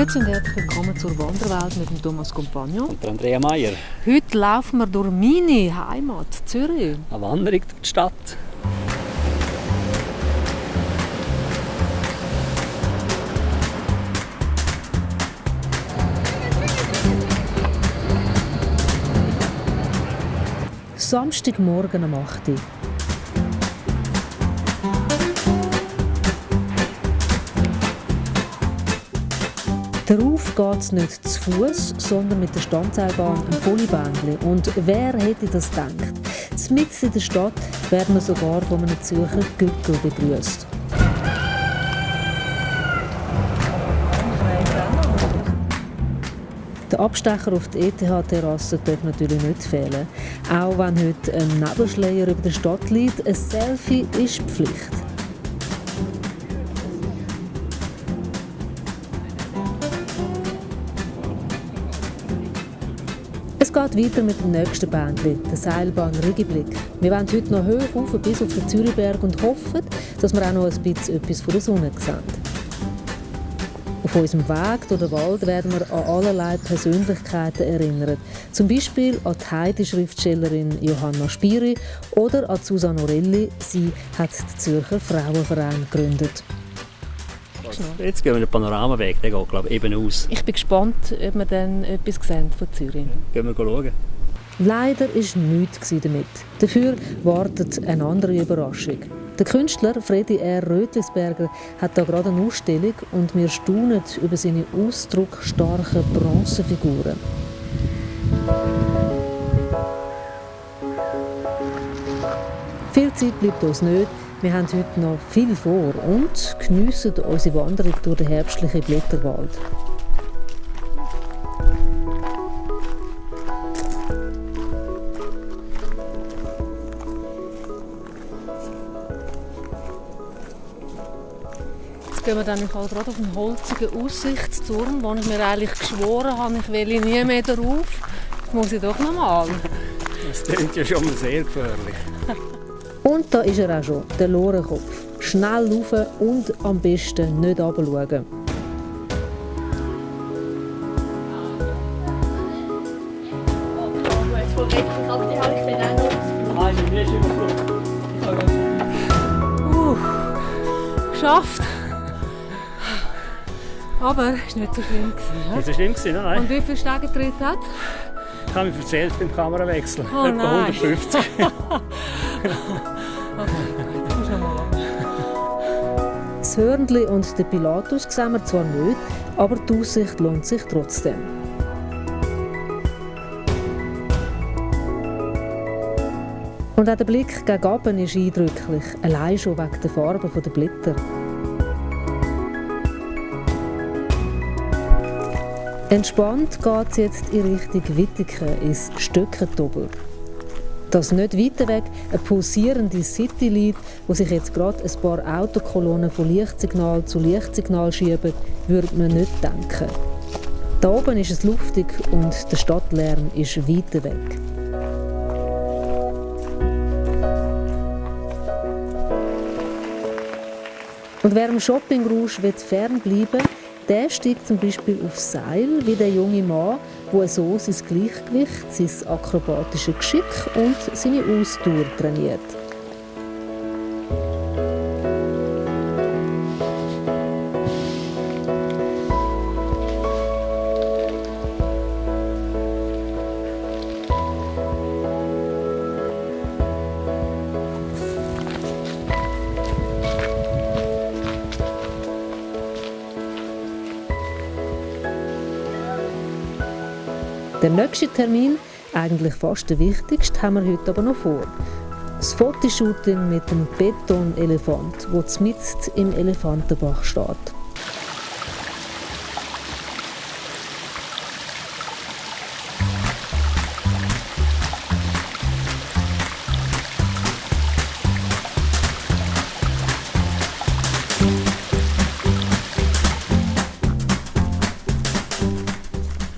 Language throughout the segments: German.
Grüezi und herzlich willkommen zur Wanderwelt mit dem Thomas Compagno. Und der Andrea Meier. Heute laufen wir durch meine Heimat, Zürich. Eine Wanderung durch die Stadt. Samstagmorgen um 8 Uhr. Darauf geht es nicht zu Fuß, sondern mit der Standseilbahn im Polybändli. Und wer hätte das gedacht? Mitten in der Stadt werden wir sogar von einem Zürcher Gückel begrüßt. Der Abstecher auf die ETH-Terrasse darf natürlich nicht fehlen. Auch wenn heute ein Nebelschleier über der Stadt liegt, ein Selfie ist Pflicht. Geht weiter mit dem nächsten Bändli, der Seilbahn Rügiblick. Wir wollen heute noch hoch rauf bis auf den Zürichberg und hoffen, dass wir auch noch ein bisschen etwas von der Sonne sehen. Auf unserem Weg durch den Wald werden wir an allerlei Persönlichkeiten erinnert. Zum Beispiel an die Heidi-Schriftstellerin Johanna Spiri oder an Susanne Orelli. Sie hat den Zürcher Frauenverein gegründet. Jetzt gehen wir den Panoramaweg, der geht glaube ich eben aus. Ich bin gespannt, ob wir dann etwas sehen von Zürich. Gehen wir schauen. Leider war nichts damit. Dafür wartet eine andere Überraschung. Der Künstler Freddy R. Rötlisberger hat da gerade eine Ausstellung und wir staunen über seine ausdrucksstarken Bronzefiguren. Viel Zeit bleibt uns nicht. Wir haben heute noch viel vor und geniessen unsere Wanderung durch den herbstlichen Blätterwald. Jetzt gehen wir dann gerade auf einen holzigen Aussichtsturm, wo ich mir eigentlich geschworen habe, ich will nie mehr darauf. Jetzt muss ich doch noch mal. Das klingt ja schon mal sehr gefährlich. Und da ist er auch schon, der Lorenkopf. Schnell laufen und am besten nicht runterschauen. Uh, geschafft. Aber es war nicht so schlimm. Ja? Nicht so schlimm gewesen, nein? Und wie viel Stegentritt hat? Ich habe mir erzählt beim Kamerawechsel. Oh Etwa nein. 150. Das Hörnli und den Pilatus sehen wir zwar nicht, aber die Aussicht lohnt sich trotzdem. Und auch der Blick gegen oben ist eindrücklich, allein schon wegen der Farbe der Blätter. Entspannt geht es jetzt in Richtung Wittigen, ins Stöckentobel. Dass nicht weiter weg eine pulsierende City liegt, wo sich jetzt gerade ein paar Autokolonnen von Lichtsignal zu Lichtsignal schieben, würde man nicht denken. Da oben ist es luftig und der Stadtlärm ist weiter weg. Und wer im Shoppingrausch fernbleiben will, der steigt zum Beispiel aufs Seil, wie der junge Mann, der so sein Gleichgewicht, sein akrobatisches Geschick und seine Ausdauer trainiert. Der nächste Termin, eigentlich fast der wichtigste, haben wir heute aber noch vor. Das Fotoshooting mit dem Betonelefant, der mitten im Elefantenbach steht.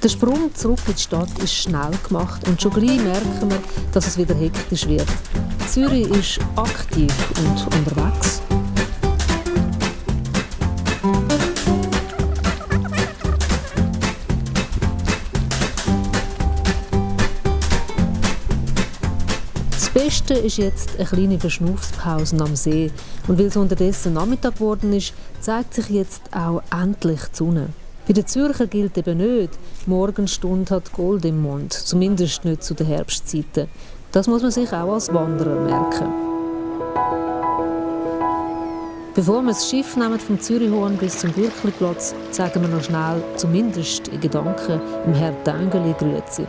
Der Sprung zurück in die Stadt ist schnell gemacht und schon gleich merken wir, dass es wieder hektisch wird. Zürich ist aktiv und unterwegs. Das Beste ist jetzt eine kleine Verschnaufspause am See. Und weil es unterdessen Nachmittag geworden ist, zeigt sich jetzt auch endlich die Sonne. Bei den Zürcher gilt eben nicht, Morgenstunde hat Gold im Mund, zumindest nicht zu den Herbstzeiten. Das muss man sich auch als Wanderer merken. Bevor wir das Schiff nehmen vom Zürichhorn bis zum Bürkliplatz, sagen wir noch schnell, zumindest in Gedanken, im Herrn Dängeli grüezi.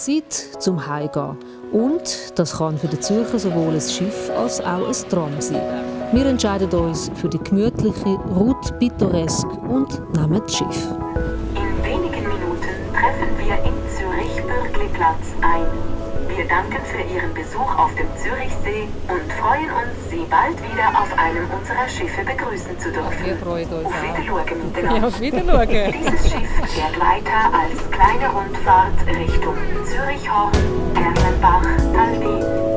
Zeit zum Heimgehen. Und das kann für den Zürcher sowohl ein Schiff als auch ein Tram sein. Wir entscheiden uns für die gemütliche Route Pittoresk und nehmen das Schiff. In wenigen Minuten treffen wir in Zürich-Bürgliplatz ein. Wir danken für Ihren Besuch auf dem Zürichsee und freuen uns, Sie bald wieder auf einem unserer Schiffe begrüßen zu dürfen. Wir freuen uns Auf. Wiedersehen miteinander. Ja, auf Wiedersehen. Dieses Schiff fährt weiter als kleine Rundfahrt Richtung Zürich-Horn, Erlenbach, Talbi,